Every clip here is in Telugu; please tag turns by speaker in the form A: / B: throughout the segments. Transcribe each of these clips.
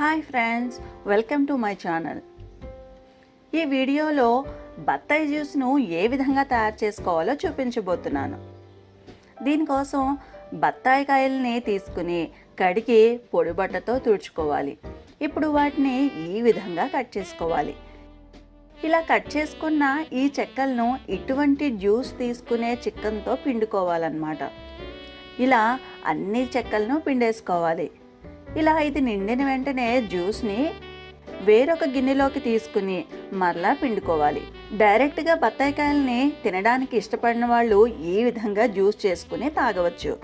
A: Hi friends welcome to my channel. ఈ వీడియోలో బత్తాయి జ్యూస్ను ఏ విధంగా తయారు చేసుకోవాలో చూపించబోతున్నాను. దీనికోసం బత్తాయి కాయల్ని తీసుకుని కడిగి పొడిబట్టతో తుడుచుకోవాలి. ఇప్పుడు వాటిని ఈ విధంగా కట్ చేసుకోవాలి. ఇలా కట్ చేసుకున్న ఈ చెక్కలను ఇటువంటి జ్యూస్ తీసుకునే చిక్కన్తో పిండుకోవాలన్నమాట. ఇలా అన్ని చెక్కలను పిండేసుకోవాలి. ఇలా ఇది నిండిన వెంటనే జ్యూస్ని వేరొక గిన్నెలోకి తీసుకుని మరలా పిండుకోవాలి. డైరెక్ట్గా బత్తాయికాయల్ని తినడానికి ఇష్టపడిన వాళ్ళు ఈ విధంగా జ్యూస్ చేసుకుని తాగవచ్చు.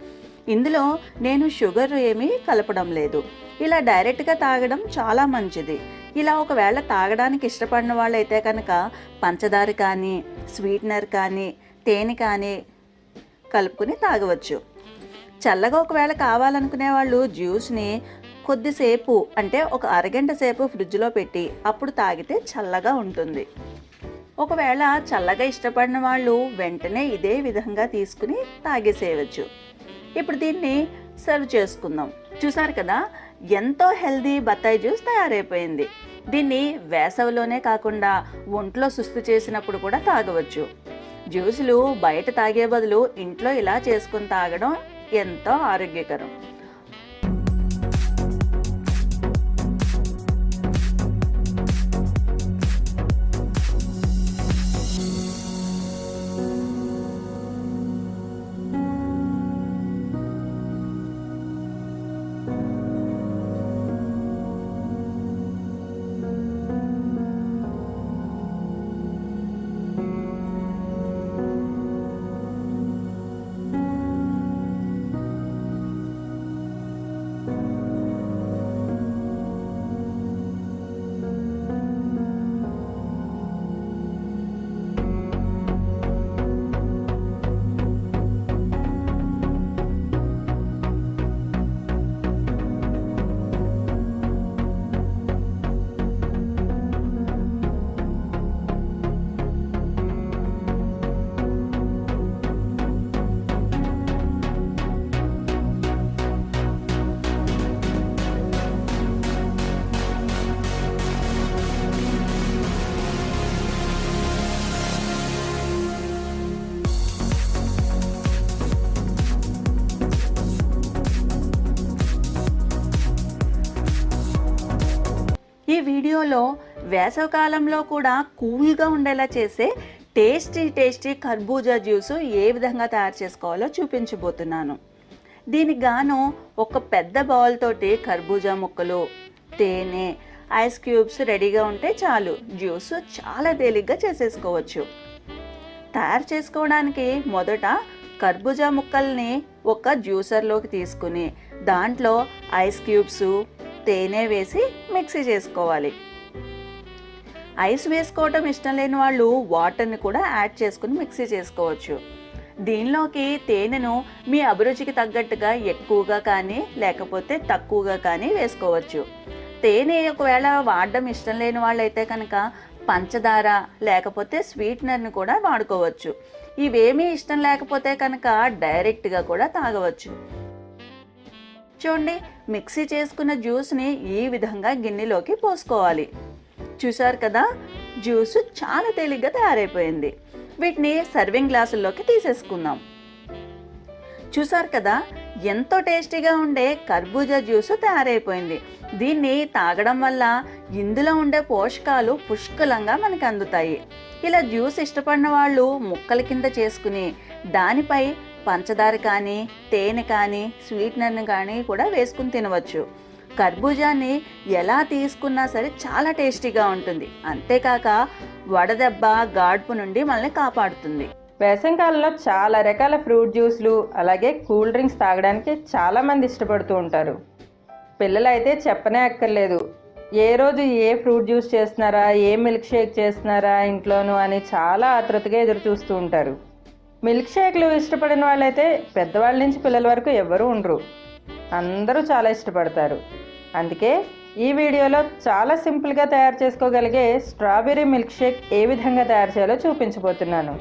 A: ఇందులో నేను షుగర్ ఏమీ కలపడం లేదు. ఇలా డైరెక్ట్గా తాగడం చాలా మంచిది. ఇలా ఒకవేళ తాగడానికి ఇష్టపడిన వాళ్ళైతే కనుక పంచదార కానీ స్వీట్నర్ కానీ తేనె కానీ కలుపుకుని తాగవచ్చు. చల్లగా ఒకవేళ కావాలనుకునే వాళ్ళు జ్యూస్ని కొద్దిసేపు అంటే ఒక అరగంట సేపు ఫ్రిడ్జ్లో పెట్టి అప్పుడు తాగితే చల్లగా ఉంటుంది. ఒకవేళ చల్లగా ఇష్టపడిన వాళ్ళు వెంటనే ఇదే విధంగా తీసుకుని తాగేసేయవచ్చు. ఇప్పుడు దీన్ని సర్వ్ చేసుకుందాం. చూసారు కదా ఎంతో హెల్దీ బత్తాయి జ్యూస్ తయారైపోయింది. దీన్ని వేసవిలోనే కాకుండా ఒంట్లో సుస్తు చేసినప్పుడు కూడా తాగవచ్చు. జ్యూసులు బయట తాగే బదులు ఇంట్లో ఇలా చేసుకుని తాగడం ఎంతో ఆరోగ్యకరం. వీడియోలో వేసవకాలంలో కూడా కూల్గా ఉండేలా చేసే టేస్టీ టేస్టీ కర్బూజా జ్యూస్ ఏ విధంగా తయారు చేసుకోవాలో చూపించబోతున్నాను. దీనికి గాను ఒక పెద్ద బౌల్ తోటి కర్బూజా ముక్కలు తేనె ఐస్ క్యూబ్స్ రెడీగా ఉంటే చాలు. జ్యూస్ చాలా తేలిగ్గా చేసేసుకోవచ్చు. తయారు చేసుకోవడానికి మొదట కర్బూజా ముక్కల్ని ఒక జ్యూసర్లోకి తీసుకుని దాంట్లో ఐస్ క్యూబ్స్ తేనె వేసి మిక్సీ చేసుకోవాలి. ఐస్ వేసుకోవటం ఇష్టం లేని వాళ్ళు వాటర్ని కూడా యాడ్ చేసుకుని మిక్సీ చేసుకోవచ్చు. దీనిలోకి తేనెను మీ అభిరుచికి తగ్గట్టుగా ఎక్కువగా కానీ లేకపోతే తక్కువగా కానీ వేసుకోవచ్చు. తేనె ఒకవేళ వాడడం ఇష్టం లేని వాళ్ళైతే కనుక పంచదార లేకపోతే స్వీట్నర్ని కూడా వాడుకోవచ్చు. ఇవేమీ ఇష్టం లేకపోతే కనుక డైరెక్ట్గా కూడా తాగవచ్చు. చూడండి మిక్సీ చేసుకున్న జ్యూస్ని ఈ విధంగా గిన్నెలోకి పోసుకోవాలి. చూశారు కదా? జ్యూస్ చాలా తేలిగ్గా తయారైపోయింది. వీటిని సర్వింగ్ గ్లాసుల్లోకి తీసేసుకుందాం. చూసారు కదా? ఎంతో టేస్టీగా ఉండే కర్బూజా జ్యూస్ తయారైపోయింది. దీన్ని తాగడం వల్ల ఇందులో ఉండే పోషకాలు పుష్కలంగా మనకు అందుతాయి. ఇలా జ్యూస్ ఇష్టపడిన వాళ్ళు ముక్కల కింద చేసుకుని దానిపై పంచదార కానీ తేనె కానీ స్వీట్నర్ని కానీ కూడా వేసుకుని తినవచ్చు. కర్బూజాని ఎలా తీసుకున్నా సరే చాలా టేస్టీగా ఉంటుంది. అంతేకాక వడదెబ్బ గాడ్పు నుండి మనల్ని కాపాడుతుంది.
B: వేసవికాలంలో చాలా రకాల ఫ్రూట్ జ్యూస్లు అలాగే కూల్ డ్రింక్స్ తాగడానికి చాలామంది ఇష్టపడుతూ ఉంటారు. పిల్లలైతే చెప్పనే అక్కర్లేదు. ఏ రోజు ఏ ఫ్రూట్ జ్యూస్ చేస్తున్నారా ఏ మిల్క్ షేక్ చేస్తున్నారా ఇంట్లోనూ అని చాలా ఆతృతగా ఎదురు చూస్తూ ఉంటారు. మిల్క్ షేక్లు ఇష్టపడిన వాళ్ళైతే పెద్దవాళ్ళ నుంచి పిల్లల వరకు ఎవ్వరూ ఉండరు. అందరూ చాలా ఇష్టపడతారు. అందుకే ఈ వీడియోలో చాలా సింపుల్గా తయారు చేసుకోగలిగే స్ట్రాబెర్రీ మిల్క్ షేక్ ఏ విధంగా తయారు చేయాలో చూపించబోతున్నాను.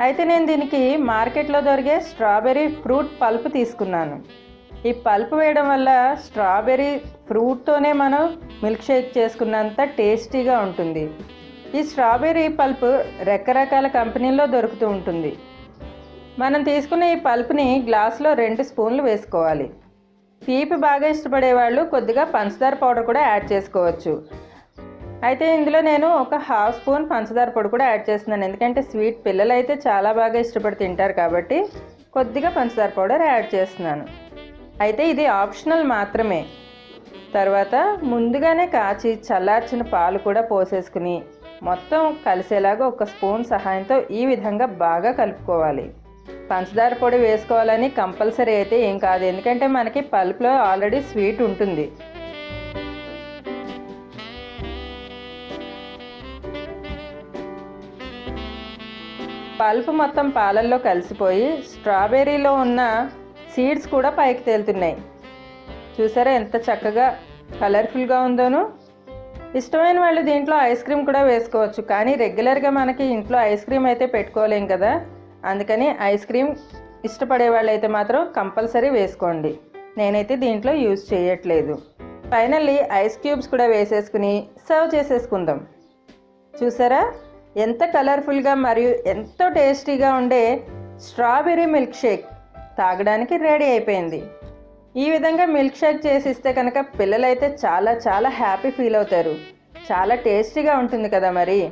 B: అయితే నేను దీనికి మార్కెట్లో దొరికే స్ట్రాబెర్రీ ఫ్రూట్ పల్ప్ తీసుకున్నాను. ఈ పల్ప్ వేయడం వల్ల స్ట్రాబెర్రీ ఫ్రూట్తోనే మనం మిల్క్ షేక్ చేసుకున్నంత టేస్టీగా ఉంటుంది. ఈ స్ట్రాబెర్రీ పల్ప్ రకరకాల కంపెనీల్లో దొరుకుతూ ఉంటుంది. మనం తీసుకున్న ఈ పల్ప్ని గ్లాస్లో రెండు స్పూన్లు వేసుకోవాలి. తీపి బాగా ఇష్టపడే వాళ్ళు కొద్దిగా పంచదార పౌడర్ కూడా యాడ్ చేసుకోవచ్చు. అయితే ఇందులో నేను ఒక హాఫ్ స్పూన్ పంచదార పొడి కూడా యాడ్ చేస్తున్నాను. ఎందుకంటే స్వీట్ పిల్లలు అయితే చాలా బాగా ఇష్టపడి తింటారు కాబట్టి కొద్దిగా పంచదార పౌడర్ యాడ్ చేస్తున్నాను. అయితే ఇది ఆప్షనల్ మాత్రమే. తర్వాత ముందుగానే కాచి చల్లార్చిన పాలు కూడా పోసేసుకుని మొత్తం కలిసేలాగా ఒక స్పూన్ సహాయంతో ఈ విధంగా బాగా కలుపుకోవాలి. పంచదార పొడి వేసుకోవాలని కంపల్సరీ అయితే ఏం కాదు. ఎందుకంటే మనకి పల్పులో ఆల్రెడీ స్వీట్ ఉంటుంది. పల్ప్ మొత్తం పాలల్లో కలిసిపోయి స్ట్రాబెర్రీలో ఉన్న సీడ్స్ కూడా పైకి తేలుతున్నాయి. చూసారా ఎంత చక్కగా కలర్ఫుల్గా ఉందోను. ఇష్టమైన వాళ్ళు దీంట్లో ఐస్ క్రీమ్ కూడా వేసుకోవచ్చు. కానీ రెగ్యులర్గా మనకి ఇంట్లో ఐస్ క్రీమ్ అయితే పెట్టుకోలేం కదా. అందుకని ఐస్ క్రీమ్ ఇష్టపడే వాళ్ళు అయితే మాత్రం కంపల్సరీ వేసుకోండి. నేనైతే దీంట్లో యూజ్ చేయట్లేదు. ఫైనల్లీ ఐస్ క్యూబ్స్ కూడా వేసేసుకుని సర్వ్ చేసేసుకుందాం. చూసారా? ఎంత కలర్ఫుల్గా మరియు ఎంతో టేస్టీగా ఉండే స్ట్రాబెర్రీ మిల్క్ షేక్ తాగడానికి రెడీ అయిపోయింది. ఈ విధంగా మిల్క్ షేక్ చేసి ఇస్తే కనుక పిల్లలైతే చాలా చాలా హ్యాపీ ఫీల్ అవుతారు. చాలా టేస్టీగా ఉంటుంది కదా మరి?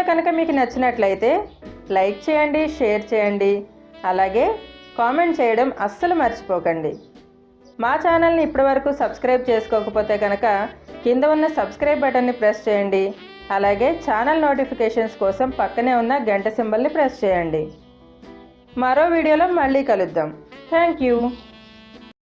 B: వీడియో కనుక మీకు నచ్చినట్లయితే లైక్ చేయండి షేర్ చేయండి. అలాగే కామెంట్ చేయడం అస్సలు మర్చిపోకండి. మా ఛానల్ని ఇప్పటివరకు సబ్స్క్రైబ్ చేసుకోకపోతే కనుక కింద ఉన్న సబ్స్క్రైబ్ బటన్ని ప్రెస్ చేయండి. అలాగే ఛానల్ నోటిఫికేషన్స్ కోసం పక్కనే ఉన్న గంట సింబల్ని ప్రెస్ చేయండి. మరో వీడియోలో మళ్ళీ కలుద్దాం. Thank you.